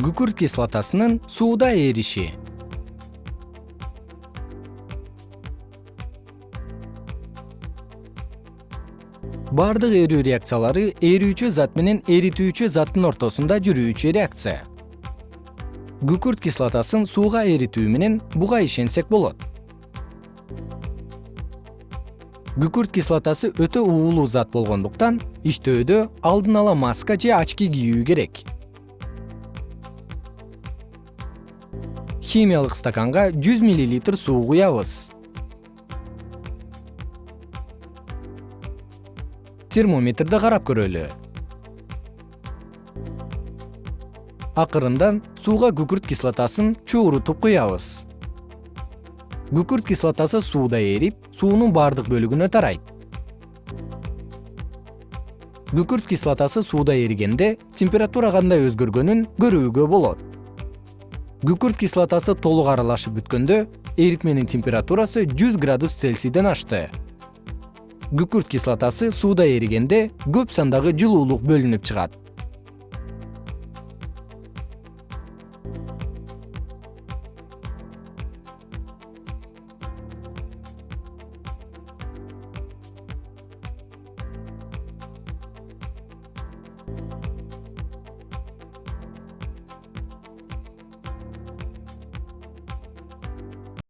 күкүрт кислотасынын сууда эриши. Бардык эрүү реакциялары эрүүчү зат менен эритүүчү заттын ортосунда жүрүүчү реакция. Күкүрт кислотасын сууга эритүү менен буга ишенсек болот. Күкүрт кислотасы өтө уулуу зат болгондуктан иштөөдө алдын ала маска же очки кийүү керек химиялык стаканга жүз миллилитр суу куябыз. Термометрди карап көрөлү. Акырындан сууга күкүрт кислотасын чуурутуп куябыз. Күкүрт кислотасы сууда эрип суунун бардык бөлүгүнө тарайт. Күкүрт кислотасы сууда эригенде температура кандай өзгөргөнүн көрүүгө болот күкүрт кислотасы толук аралашып бүткөндө эритменин температурасы жүз градус цельсийден ашты. Күкүрт кислотасы сууда эригенде көп сандагы жылуулук бөлүнүп чыгат